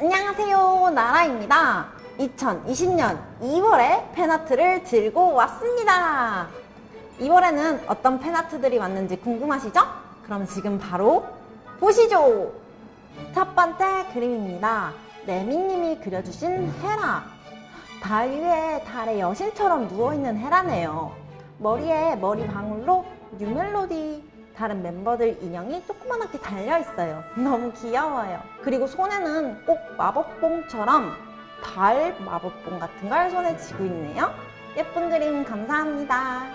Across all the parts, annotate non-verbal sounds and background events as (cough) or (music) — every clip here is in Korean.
안녕하세요 나라입니다. 2020년 2월에 팬아트를 들고 왔습니다. 2월에는 어떤 팬아트들이 왔는지 궁금하시죠? 그럼 지금 바로 보시죠. 첫 번째 그림입니다. 레미님이 그려주신 헤라. 달 위에 달의 여신처럼 누워있는 헤라네요. 머리에 머리 방울로 뉴멜로디 다른 멤버들 인형이 조그만하게 달려있어요. 너무 귀여워요. 그리고 손에는 꼭 마법봉처럼 달 마법봉 같은 걸 손에 쥐고 있네요. 예쁜 그림 감사합니다.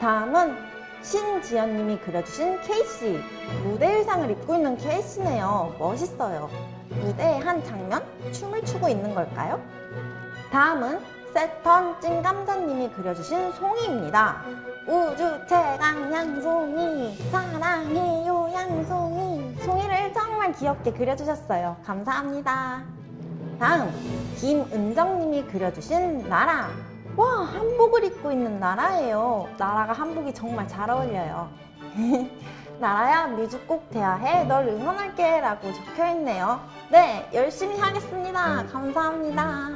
다음은 신지연님이 그려주신 케이씨. 무대 의상을 입고 있는 케이씨네요. 멋있어요. 무대의 한 장면? 춤을 추고 있는 걸까요? 다음은 세턴 찐감자님이 그려주신 송이입니다. 우주 최강 양송이 사랑해요 양송이 송이를 정말 귀엽게 그려주셨어요. 감사합니다. 다음 김은정님이 그려주신 나라 와 한복을 입고 있는 나라예요. 나라가 한복이 정말 잘 어울려요. (laughs) 나라야 뮤즈 꼭 돼야 해. 널 응원할게 라고 적혀있네요. 네 열심히 하겠습니다. 감사합니다.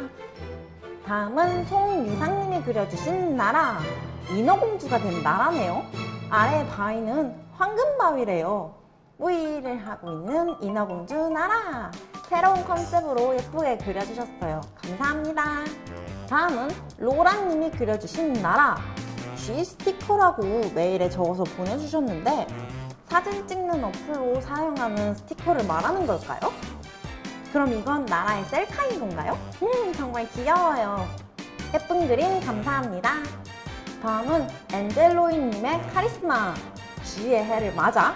다음은 송미상님이 그려주신 나라 인어공주가 된 나라네요. 아래 바위는 황금바위래요. 뿌이를 하고 있는 인어공주 나라. 새로운 컨셉으로 예쁘게 그려주셨어요. 감사합니다. 다음은 로라님이 그려주신 나라. G 스티커라고 메일에 적어서 보내주셨는데 사진 찍는 어플로 사용하는 스티커를 말하는 걸까요? 그럼 이건 나라의 셀카인 건가요? 음 정말 귀여워요. 예쁜 그림 감사합니다 다음은 엔젤로이님의 카리스마. 쥐의 해를 맞아?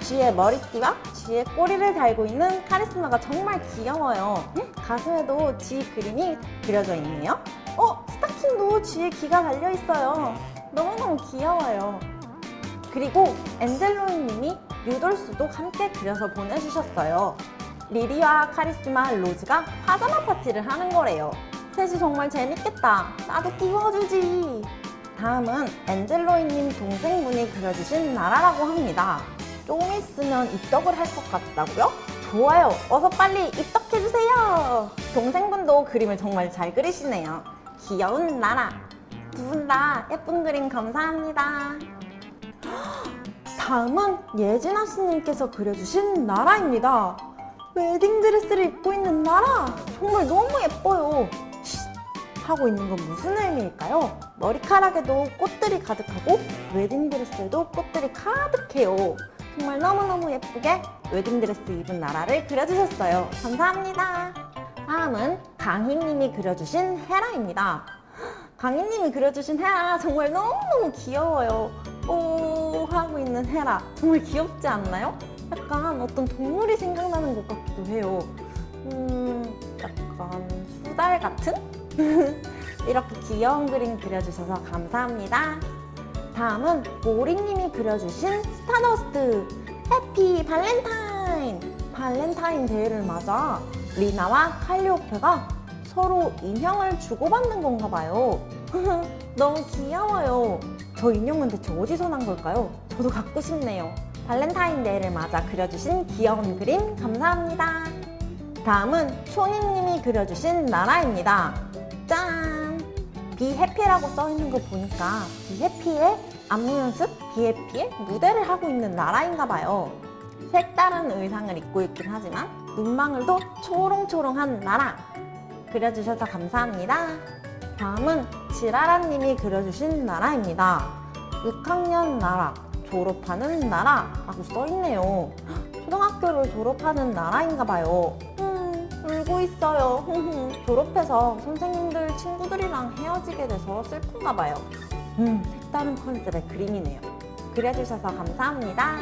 쥐의 머리띠와 쥐의 꼬리를 달고 있는 카리스마가 정말 귀여워요. 음, 가슴에도 쥐 그림이 그려져 있네요. 어? 스타킹도 쥐의 귀가 달려있어요. 너무너무 귀여워요. 그리고 엔젤로이님이 류돌스도 함께 그려서 보내주셨어요. 리리와 카리스마 로즈가 파자마 파티를 하는 거래요. 셋이 정말 재밌겠다. 나도 끼워주지 다음은 엔젤로이님 동생분이 그려주신 나라라고 합니다. 조금 있으면 입덕을 할 것 같다고요? 좋아요. 어서 빨리 입덕해주세요. 동생분도 그림을 정말 잘 그리시네요. 귀여운 나라. 두 분 다 예쁜 그림 감사합니다. (gasps) 다음은 예진아 씨님께서 그려주신 나라입니다. 웨딩드레스를 입고 있는 나라. 정말 너무 예뻐요 하고 있는 건 무슨 의미일까요? 머리카락에도 꽃들이 가득하고 웨딩드레스에도 꽃들이 가득해요. 정말 너무너무 예쁘게 웨딩드레스 입은 나라를 그려주셨어요. 감사합니다. 다음은 강희님이 그려주신 헤라입니다. 강희님이 그려주신 헤라 정말 너무너무 귀여워요. 오 하고 있는 헤라. 정말 귀엽지 않나요? 약간 어떤 동물이 생각나는 것 같기도 해요. 음 약간 수달 같은? (laughs) 이렇게 귀여운 그림 그려주셔서 감사합니다. 다음은 모리님이 그려주신 스타더스트 Happy Valentine! 발렌타인 데이를 맞아 리나와 칼리오페가 서로 인형을 주고받는 건가 봐요. (laughs) 너무 귀여워요. 저 인형은 대체 어디서 난 걸까요? 저도 갖고 싶네요. 발렌타인데이를 맞아 그려주신 귀여운 그림 감사합니다. 다음은 초니님이 그려주신 나라입니다 짠! 비해피라고 써있는 거 보니까 비해피의 안무 연습, 비해피의 무대를 하고 있는 나라인가 봐요. 색다른 의상을 입고 있긴 하지만 눈망울도 초롱초롱한 나라. 그려주셔서 감사합니다. 다음은 지라라님이 그려주신 나라입니다. 6학년 나라, 졸업하는 나라 라고 써있네요. 초등학교를 졸업하는 나라인가 봐요. 음, 울고 있어요. 졸업해서 선생님들, 친구들이랑 헤어지게 돼서 슬픈가 봐요. 음, 색다른 컨셉의 그림이네요. 그려주셔서 감사합니다.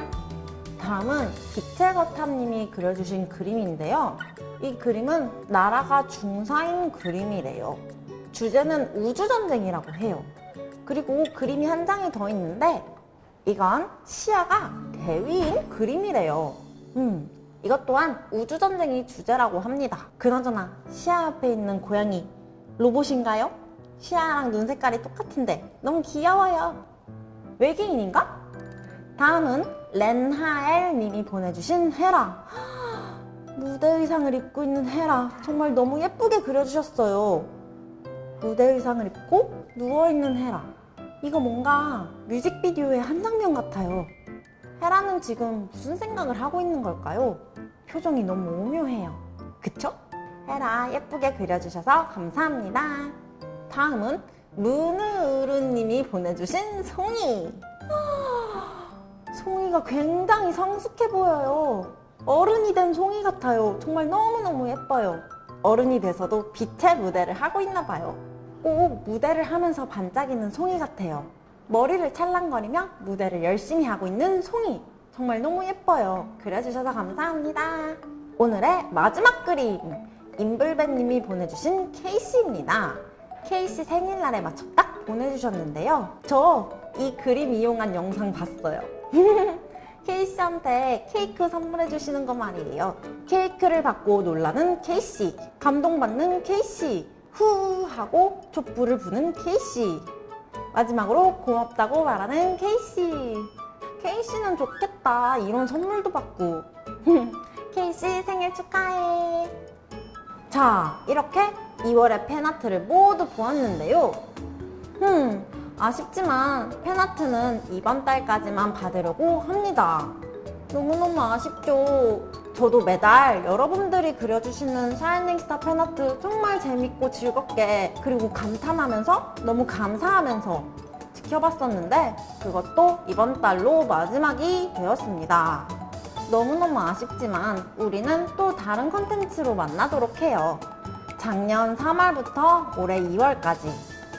다음은 기체거탑님이 그려주신 그림인데요. 이 그림은 나라가 중사인 그림이래요. 주제는 우주전쟁이라고 해요. 그리고 그림이 한 장이 더 있는데 이건 시야가 대위인 그림이래요. 음, 이것 또한 우주전쟁이 주제라고 합니다 그나저나 시야 옆에 있는 고양이 로봇인가요? 시야랑 눈 색깔이 똑같은데 너무 귀여워요 외계인인가? 다음은 렌하엘 님이 보내주신 헤라 (gasps) 무대 의상을 입고 있는 헤라 정말 너무 예쁘게 그려주셨어요. 무대 의상을 입고 누워있는 헤라. 이거 뭔가 뮤직비디오의 한 장면 같아요. 헤라는 지금 무슨 생각을 하고 있는 걸까요? 표정이 너무 오묘해요. 그쵸? 헤라 예쁘게 그려주셔서 감사합니다. 다음은 문으르님이 보내주신 송이. 송이가 굉장히 성숙해 보여요. 어른이 된 송이 같아요. 정말 너무너무 예뻐요. 어른이 돼서도 빛의 무대를 하고 있나 봐요. 꼭 무대를 하면서 반짝이는 송이 같아요. 머리를 찰랑거리며 무대를 열심히 하고 있는 송이. 정말 너무 예뻐요. 그려주셔서 감사합니다. 오늘의 마지막 그림. 임블배님이 보내주신 케이씨입니다. 케이씨 생일날에 맞춰 딱 보내주셨는데요. 저 이 그림 이용한 영상 봤어요. (laughs) 케이씨한테 케이크 선물해 주시는 거 말이에요. 케이크를 받고 놀라는 케이씨, 감동받는 케이씨, 후 하고 촛불을 부는 케이씨, 마지막으로 고맙다고 말하는 케이씨. 케이씨는 좋겠다. 이런 선물도 받고. (laughs) 케이씨 생일 축하해. 자, 이렇게 2월의 팬아트를 모두 보았는데요. 음, 아쉽지만 팬아트는 이번 달까지만 받으려고 합니다. 너무너무 아쉽죠. 저도 매달 여러분들이 그려주시는 샤이닝스타 팬아트 정말 재밌고 즐겁게 그리고 감탄하면서 너무 감사하면서 지켜봤었는데 그것도 이번 달로 마지막이 되었습니다. 너무너무 아쉽지만 우리는 또 다른 컨텐츠로 만나도록 해요. 작년 3월부터 올해 2월까지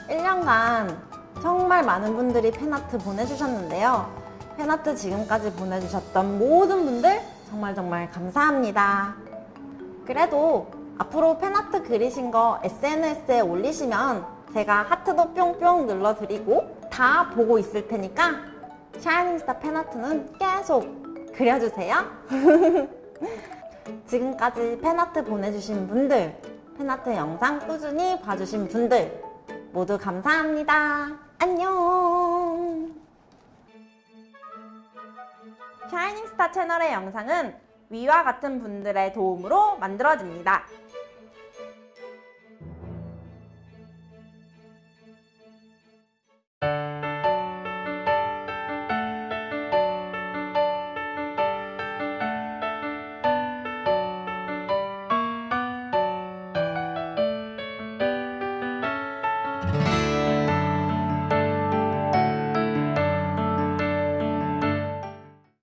1년간 정말 많은 분들이 팬아트 보내주셨는데요. 팬아트 지금까지 보내주셨던 모든 분들 정말 정말 감사합니다. 그래도 앞으로 팬아트 그리신 거 SNS에 올리시면 제가 하트도 뿅뿅 눌러드리고 다 보고 있을 테니까 샤이닝스타 팬아트는 계속 그려주세요. (laughs) 지금까지 팬아트 보내주신 분들, 팬아트 영상 꾸준히 봐주신 분들 모두 감사합니다. 안녕! 샤이닝스타 채널의 영상은 위와 같은 분들의 도움으로 만들어집니다.